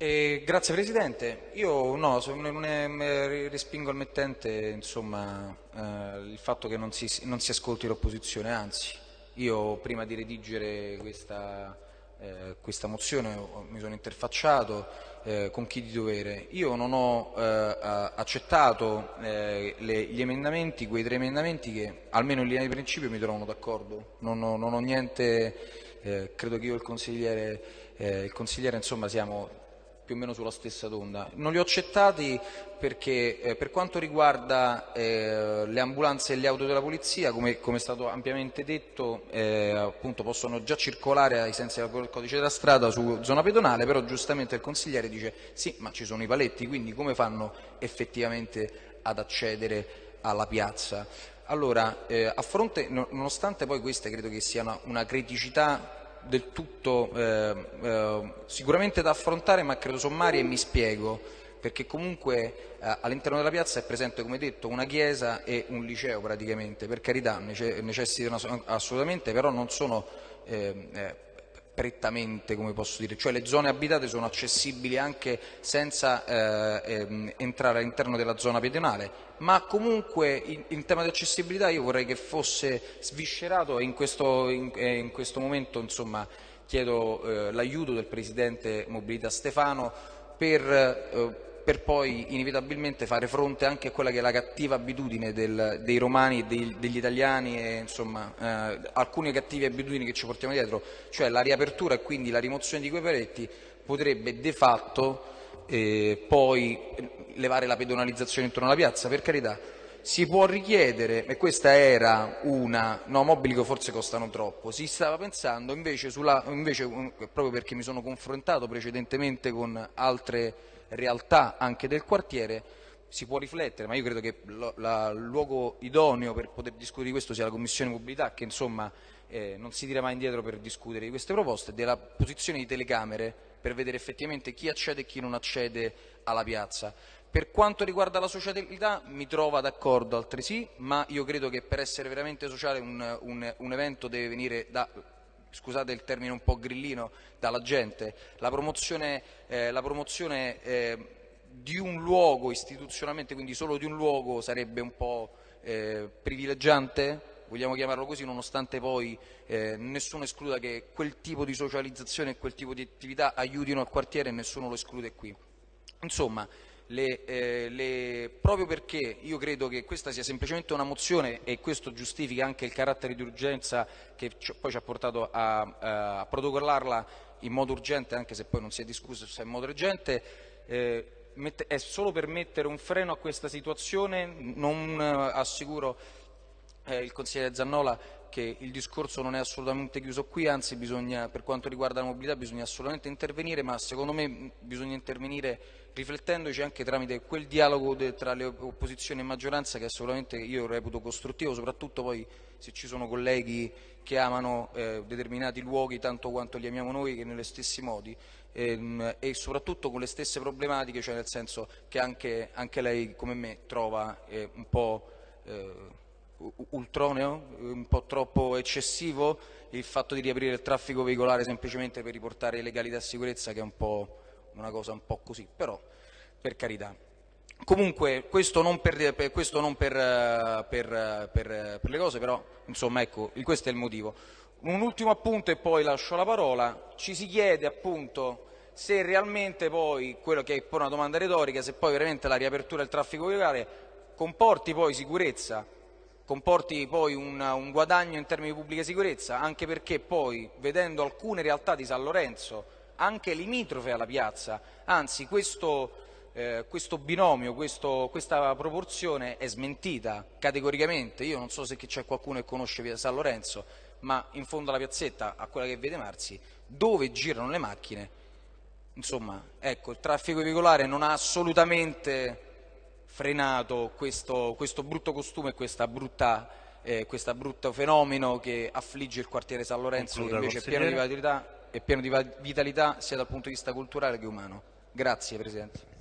Eh, grazie Presidente, io no, non è, respingo al mettente insomma, eh, il fatto che non si, non si ascolti l'opposizione, anzi io prima di redigere questa, eh, questa mozione mi sono interfacciato eh, con chi di dovere. Io non ho eh, accettato eh, le, gli emendamenti, quei tre emendamenti che almeno in linea di principio mi trovano d'accordo, non, non, ho niente, credo che io e il consigliere, il consigliere insomma, siamo più o meno sulla stessa onda. Non li ho accettati perché eh, per quanto riguarda eh, le ambulanze e le auto della polizia, come, come è stato ampiamente detto, eh, possono già circolare ai sensi del codice della strada su zona pedonale, però giustamente il consigliere dice sì, ma ci sono i paletti, quindi come fanno effettivamente ad accedere alla piazza? Allora, eh, a fronte, nonostante poi queste credo che sia una criticità del tutto eh, eh, sicuramente da affrontare ma credo sommaria e mi spiego perché comunque eh, all'interno della piazza è presente come detto una chiesa e un liceo praticamente per carità necessitano assolutamente però non sono eh, eh, prettamente, come posso dire, cioè le zone abitate sono accessibili anche senza eh, ehm, entrare all'interno della zona pedonale, ma comunque in, tema di accessibilità io vorrei che fosse sviscerato e in questo, in, in questo momento insomma, chiedo eh, l'aiuto del Presidente Mobilità Stefano per eh, per poi inevitabilmente fare fronte anche a quella che è la cattiva abitudine del, dei romani e dei, degli italiani e insomma eh, alcune cattive abitudini che ci portiamo dietro, cioè la riapertura e quindi la rimozione di quei paletti potrebbe de facto eh, poi levare la pedonalizzazione intorno alla piazza, per carità. Si può richiedere, e questa era una, no che forse costano troppo, si stava pensando invece, sulla, invece proprio perché mi sono confrontato precedentemente con altre realtà anche del quartiere, si può riflettere, ma io credo che il luogo idoneo per poter discutere di questo sia la Commissione Mobilità, che insomma eh, non si tira mai indietro per discutere di queste proposte, della posizione di telecamere per vedere effettivamente chi accede e chi non accede alla piazza. Per quanto riguarda la socialità mi trova d'accordo altresì, ma io credo che per essere veramente sociale un, un, un evento deve venire da scusate il termine un po' grillino, dalla gente. La promozione, eh, la promozione eh, di un luogo istituzionalmente, quindi solo di un luogo, sarebbe un po' eh, privilegiante, vogliamo chiamarlo così, nonostante poi eh, nessuno escluda che quel tipo di socializzazione e quel tipo di attività aiutino al quartiere e nessuno lo esclude qui. Insomma, le, eh, le, proprio perché io credo che questa sia semplicemente una mozione e questo giustifica anche il carattere di urgenza che poi ci ha portato a, a protocollarla in modo urgente, anche se poi non si è discusso se è in modo urgente, eh, è solo per mettere un freno a questa situazione, non eh, assicuro eh, il consigliere Zannola che il discorso non è assolutamente chiuso qui, anzi bisogna, per quanto riguarda la mobilità bisogna assolutamente intervenire, ma secondo me bisogna intervenire riflettendoci anche tramite quel dialogo tra le opposizioni e maggioranza che assolutamente io reputo costruttivo, soprattutto poi se ci sono colleghi che amano eh, determinati luoghi tanto quanto li amiamo noi che negli stessi modi ehm, e soprattutto con le stesse problematiche, cioè nel senso che anche, anche lei come me trova eh, un po' eh, ultroneo, un po' troppo eccessivo il fatto di riaprire il traffico veicolare semplicemente per riportare legalità e sicurezza che è un po' una cosa un po' così, però per carità. Comunque questo non per, per, questo non per, per le cose, però insomma ecco, questo è il motivo. Un ultimo appunto e poi lascio la parola, ci si chiede appunto se realmente poi, quello che è poi una domanda retorica, se poi veramente la riapertura del traffico veicolare comporti poi sicurezza comporti poi un, un, guadagno in termini di pubblica sicurezza, anche perché poi, vedendo alcune realtà di San Lorenzo, anche limitrofe alla piazza, anzi questo, eh, questo binomio, questo, questa proporzione è smentita categoricamente, io non so se c'è qualcuno che conosce via San Lorenzo, ma in fondo alla piazzetta, a quella che vede Marzi, dove girano le macchine, insomma, ecco, il traffico veicolare non ha assolutamente frenato questo, questo brutto costume e questo eh, brutto fenomeno che affligge il quartiere San Lorenzo Concluda, che invece è pieno, vitalità, è pieno di vitalità sia dal punto di vista culturale che umano. Grazie Presidente.